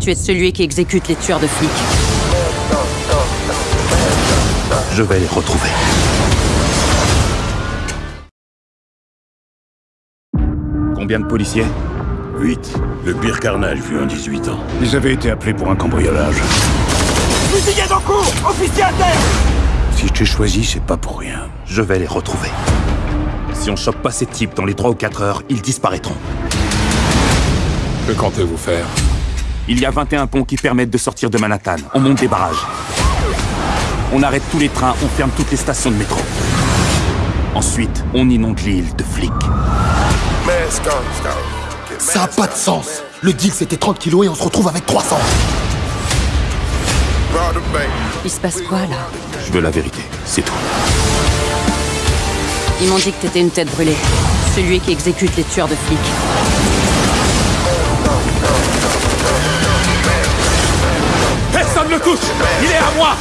Tu es celui qui exécute les tueurs de flics. Je vais les retrouver. Combien de policiers? 8. Le pire carnage vu en 18 ans. Ils avaient été appelés pour un cambriolage. Fusillade en cours Officier à terre Si je t'ai choisi, c'est pas pour rien. Je vais les retrouver. Si on chope pas ces types dans les 3 ou 4 heures, ils disparaîtront. Que comptez-vous faire? Il y a 21 ponts qui permettent de sortir de Manhattan. On monte des barrages. On arrête tous les trains, on ferme toutes les stations de métro. Ensuite, on inonde l'île de flics. Ça a pas de sens Le deal c'était 30 kilos et on se retrouve avec 300 Il se passe quoi là Je veux la vérité, c'est tout. Ils m'ont dit que t'étais une tête brûlée. Celui qui exécute les tueurs de flics. Il est à moi.